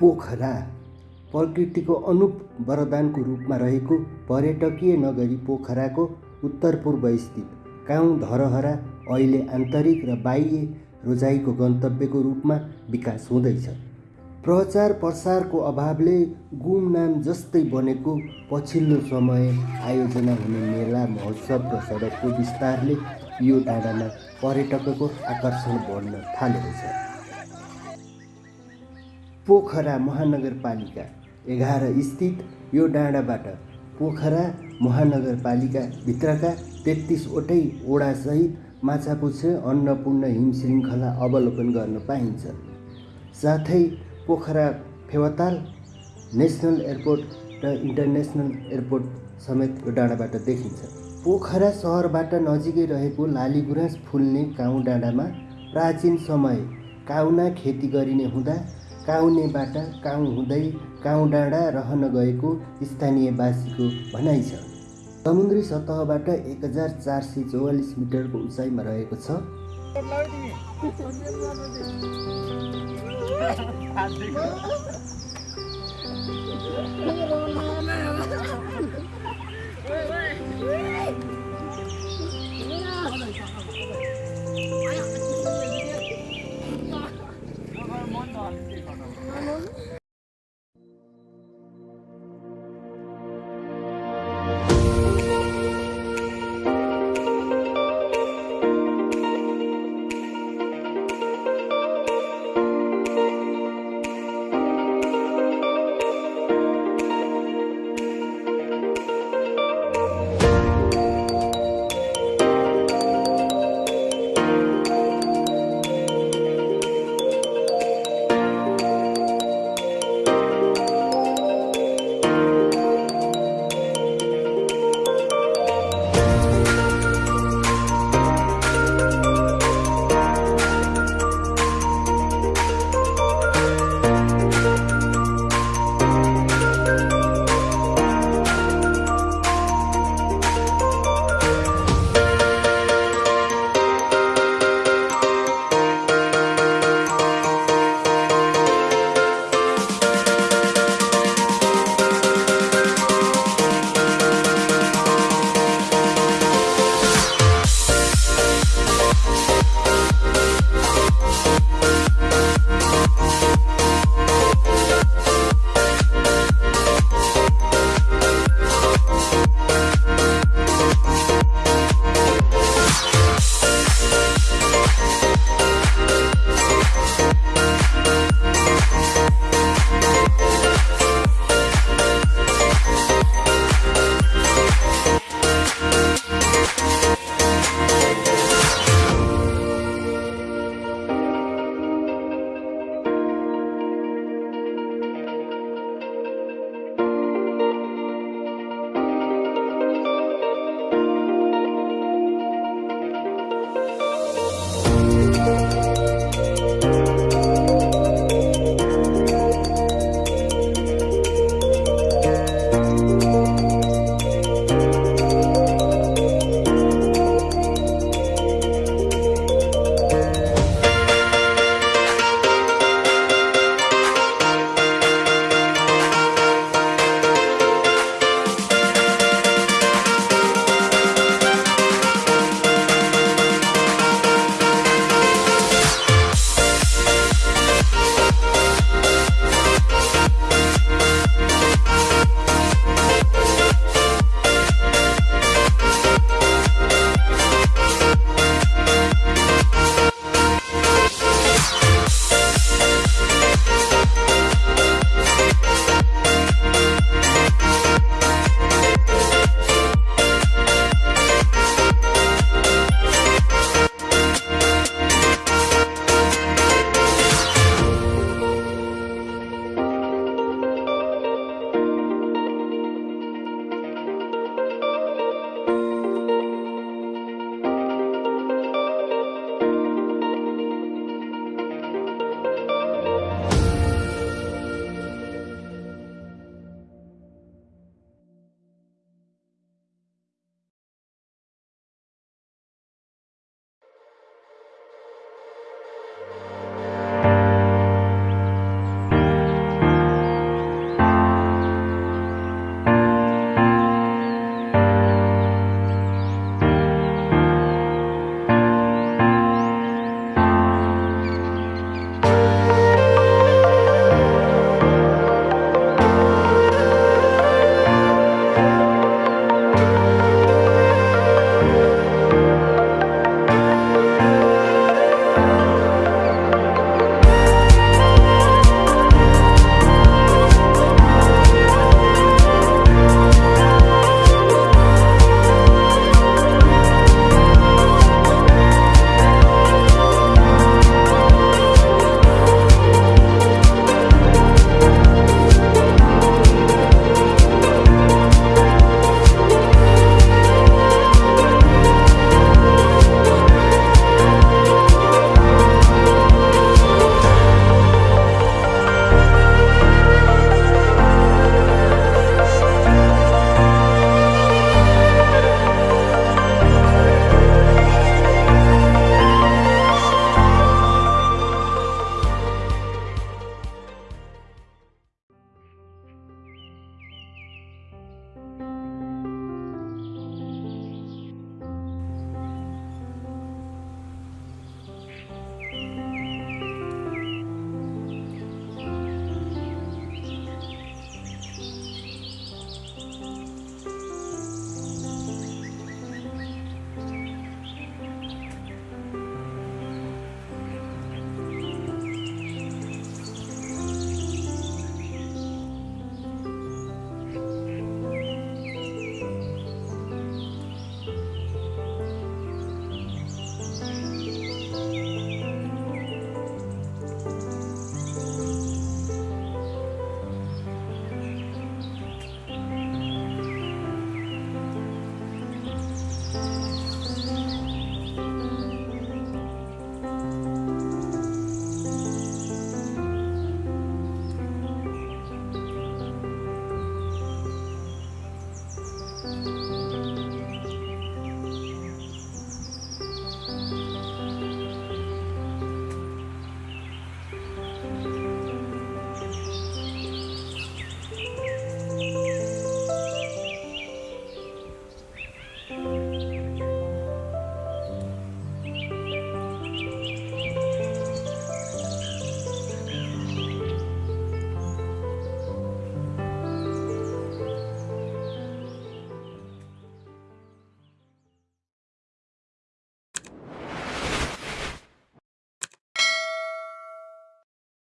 पोखरा प्रकृतिको अनुप वरदानको रूपमा रहेको पर्यटकीय नगरी पोखराको उत्तर पूर्व स्थित काउँ धरहरा अहिले आन्तरिक र बाह्य रोजाइको गन्तव्यको रूपमा विकास हुँदैछ। प्रचार प्रसारको अभावले गुमनाम जस्तै बनेको पछिल्लो समय आयोजना हुने मेला महोत्सव र सडकको विस्तारले यो डाँडामा पर्यटकको आकर्षण बढ्न थालेको छ। पोखरा महानगरपालिका एघार स्थित यो डाँडाबाट पोखरा महानगरपालिकाभित्रका तेत्तिसवटै ओडासहित माछापुच्छ्रे अन्नपूर्ण हिम श्रृङ्खला अवलोकन गर्न पाइन्छ। साथै पोखरा फेवाताल नेसनल एयरपोर्ट र इन्टरनेसनल एयरपोर्ट समेत यो डाँडाबाट देखिन्छ। पोखरा सहरबाट नजिकै रहेको लालीगुराँस फुल्ने काउँ डाँडामा प्राचीन समय काउना खेती गरिने हुँदा काउनेबाट काउँ हुँदै काउँ डाँडा रहन गएको स्थानीयवासीको भनाइ छ। समुद्री सतहबाट एक हजार चार सय चौवालिस मिटरको उचाइमा रहेको छ।